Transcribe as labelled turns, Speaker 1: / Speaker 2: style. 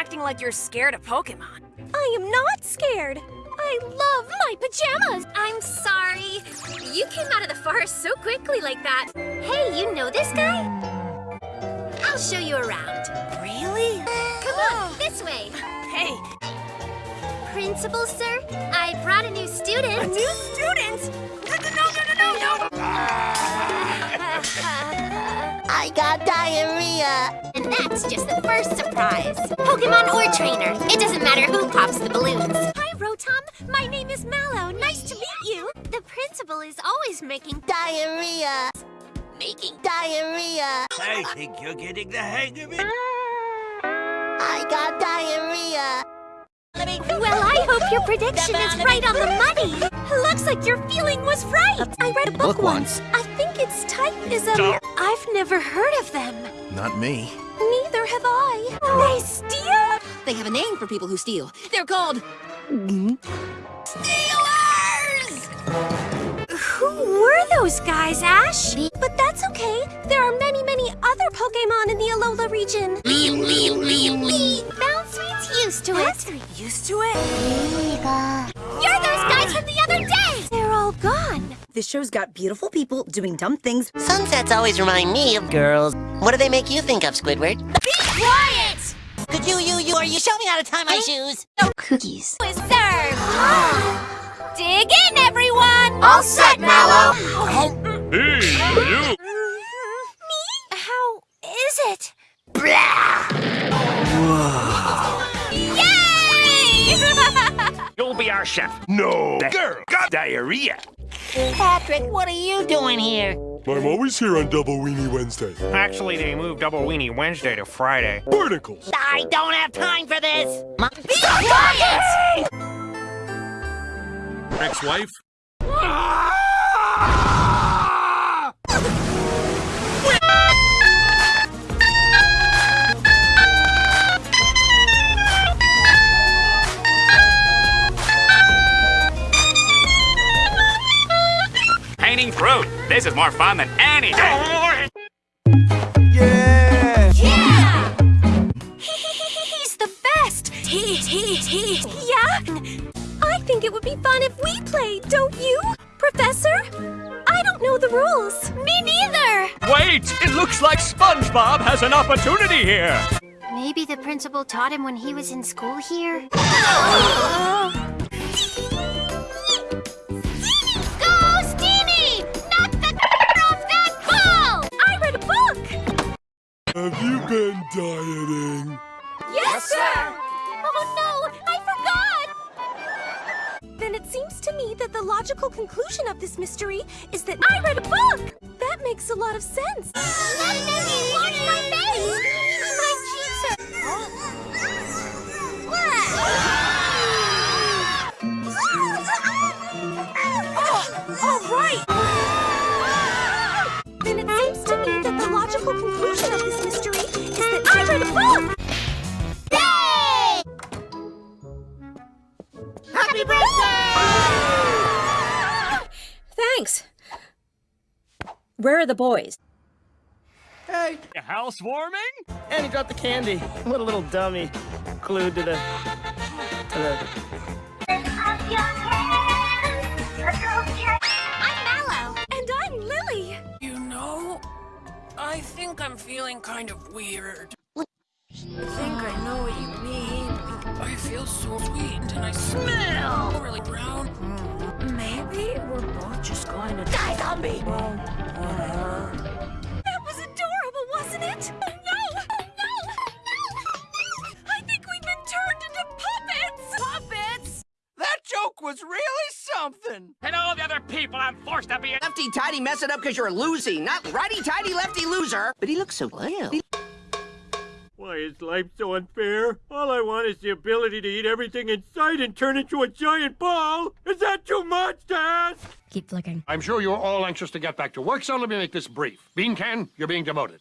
Speaker 1: acting like you're scared of Pokemon.
Speaker 2: I am not scared. I love my pajamas.
Speaker 3: I'm sorry. You came out of the forest so quickly like that. Hey, you know this guy? I'll show you around.
Speaker 1: Really?
Speaker 3: Come on, oh. this way.
Speaker 1: Hey,
Speaker 3: Principal, sir, I brought a new student.
Speaker 1: a new student? No, no, no, no, no, no!
Speaker 4: I got diarrhea.
Speaker 3: Uh, and that's just the first surprise. Pokemon or trainer, it doesn't matter who pops the balloons. Hi, Rotom. My name is Mallow. Nice to meet you. The principal is always making
Speaker 4: Diarrhea.
Speaker 3: making
Speaker 4: Diarrhea.
Speaker 5: I think you're getting the hang of it.
Speaker 4: I got diarrhea.
Speaker 3: Well, I hope your prediction is right on the money. Looks like your feeling was right.
Speaker 2: I read a book,
Speaker 6: Book once.
Speaker 2: I think its type is um. I've never heard of them.
Speaker 6: Not me.
Speaker 2: Neither have I. They steal?
Speaker 7: They have a name for people who steal. They're called Stealers!
Speaker 2: Who were those guys, Ash? But that's okay. There are many, many other Pokemon in the Alola region.
Speaker 3: Bounsweet's used to it.
Speaker 1: Used to it?
Speaker 8: This show's got beautiful people doing dumb things.
Speaker 4: Sunsets always remind me of girls. What do they make you think of, Squidward?
Speaker 3: Be quiet.
Speaker 4: Could you, you, you, are you show me how to tie my shoes?
Speaker 8: No cookies.
Speaker 3: Was served. Dig in, everyone.
Speaker 4: All set, Mallow. Oh.
Speaker 5: Hey, you!
Speaker 2: How is it?
Speaker 3: Yay!
Speaker 5: You'll be our chef. No. That girl got diarrhea.
Speaker 4: Patrick, what are you doing here?
Speaker 9: I'm always here on Double Weenie Wednesday.
Speaker 10: Actually, they moved Double Weenie Wednesday to Friday.
Speaker 9: Barnacles!
Speaker 4: I don't have time for this. Mom,
Speaker 3: Be quiet.
Speaker 9: Ex-wife?
Speaker 10: Painting fruit. This is more fun than anything.
Speaker 6: Yeah!
Speaker 3: Yeah.
Speaker 2: He's the best. He, he, he. Yeah? I think it would be fun if we played, don't you? Professor? I don't know the rules.
Speaker 3: Me neither.
Speaker 10: Wait! It looks like SpongeBob has an opportunity here.
Speaker 3: Maybe the principal taught him when he was in school here.
Speaker 9: Have you been dieting?
Speaker 2: Yes, sir. Oh no, I forgot. Then it seems to me that the logical conclusion of this mystery is that I read a book. That makes a lot of sense.
Speaker 3: Watch my face! My cheeks are...
Speaker 2: Oh, all right. Then it seems to me that the logical conclusion of this
Speaker 3: Happy birthday!
Speaker 8: Thanks. Where are the boys?
Speaker 6: Hey,
Speaker 10: Housewarming?
Speaker 11: And he dropped the candy. What a little dummy. Glued to the... to the...
Speaker 3: I'm Mallow.
Speaker 2: And I'm Lillie.
Speaker 1: You know, I think I'm feeling kind of weird. I think I know what you mean. Oh, I feel so sweet and I smell really brown. Hmm. Maybe we're both just going to die on me.
Speaker 2: That was adorable, wasn't it? No, no, no. I think we've been turned into puppets. Puppets?
Speaker 6: that joke was really something.
Speaker 10: And all the other people I'm forced to be a...
Speaker 11: Lefty tighty mess it up because you're losing, not righty tighty lefty loser. But he looks so cute.
Speaker 9: Why is life so unfair? All I want is the ability to eat everything in sight and turn into a giant ball. Is that too much to ask?
Speaker 8: Keep flicking.
Speaker 5: I'm sure you're all anxious to get back to work, so let me make this brief. Bean Can, you're being demoted.